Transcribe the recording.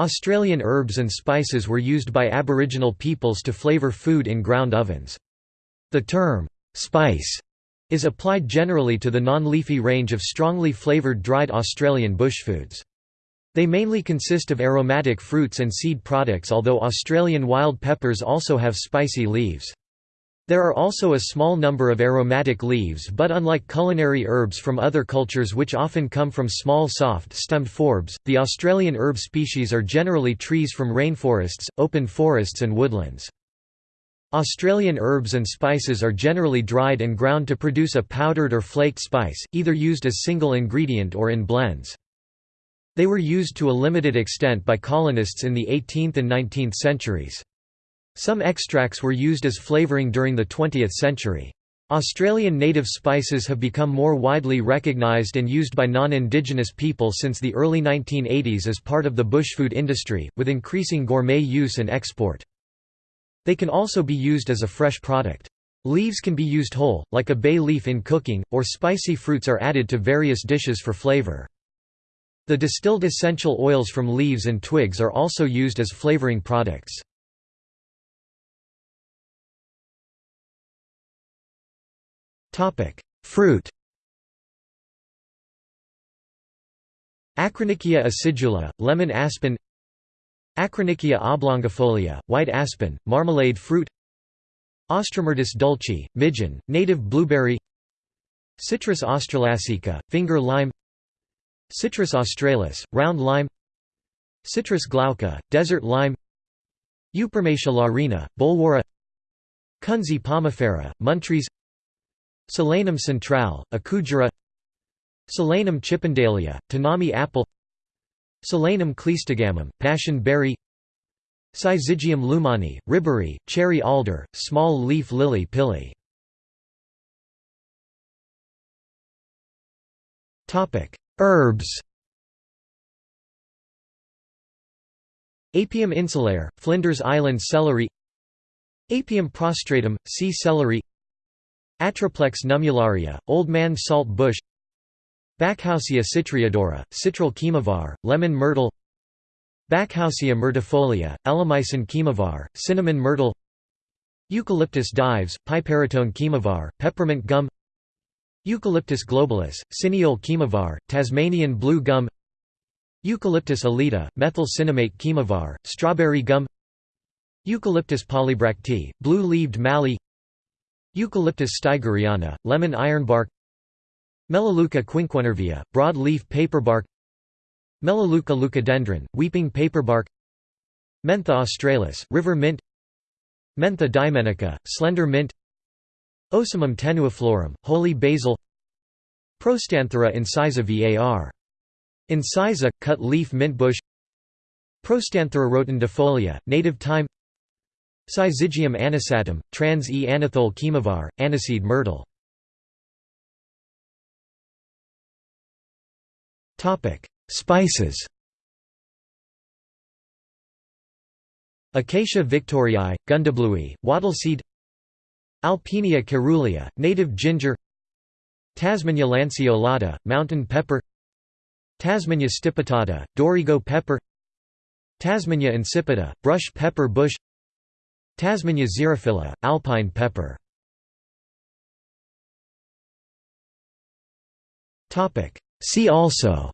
Australian herbs and spices were used by Aboriginal peoples to flavour food in ground ovens. The term, spice, is applied generally to the non-leafy range of strongly flavoured dried Australian bushfoods. They mainly consist of aromatic fruits and seed products although Australian wild peppers also have spicy leaves. There are also a small number of aromatic leaves but unlike culinary herbs from other cultures which often come from small soft-stemmed forbs, the Australian herb species are generally trees from rainforests, open forests and woodlands. Australian herbs and spices are generally dried and ground to produce a powdered or flaked spice, either used as single ingredient or in blends. They were used to a limited extent by colonists in the 18th and 19th centuries. Some extracts were used as flavouring during the 20th century. Australian native spices have become more widely recognised and used by non-Indigenous people since the early 1980s as part of the bushfood industry, with increasing gourmet use and export. They can also be used as a fresh product. Leaves can be used whole, like a bay leaf in cooking, or spicy fruits are added to various dishes for flavour. The distilled essential oils from leaves and twigs are also used as flavouring products. Fruit Acronychia acidula, lemon aspen Acronychia oblongifolia, white aspen, marmalade fruit Austromyrtus dulce, midgeon, native blueberry Citrus australasica, finger lime Citrus australis, round lime Citrus glauca, desert lime Eupomatia laurina, bolwarra Kunzea pomifera, Muntries Solanum centrale, Akudjara Solanum chippendalea, Tanami apple Solanum cleistogamum, passion berry Syzygium luehmannii, riberry, cherry alder, small leaf lilly pilly. Herbs. Apium insulare, Flinders Island celery. Apium prostratum, sea celery Atriplex nummularia, Old Man Salt Bush Backhousia citriodora, Citral chemovar, Lemon myrtle Backhousia myrtifolia, Elemicin chemovar, Cinnamon myrtle Eucalyptus dives, Piperitone chemovar, Peppermint gum Eucalyptus globulus, Cineole chemovar, Tasmanian blue gum Eucalyptus elita, methyl cinnamate chemovar, Strawberry gum Eucalyptus polybractea, blue-leaved mallee Eucalyptus staigeriana, lemon ironbark Melaleuca quinquenervia, broad-leaf paperbark Melaleuca leucodendron, weeping paperbark Mentha australis, river mint Mentha diemenica, slender mint Ocimum tenuiflorum, holy basil Prostanthera incisa var. Incisa, cut leaf mintbush Prostanthera rotundifolia, native thyme Syzygium anisatum, trans E anethole chemovar, aniseed myrtle. Spices. Acacia victoriae, gundabluey, wattleseed Alpinia caerulea, native ginger. Tasmania lanceolata, mountain pepper. Tasmania stipitata, Dorrigo pepper. Tasmania insipida, brush pepper bush Tasmania xerophila, alpine pepper. See also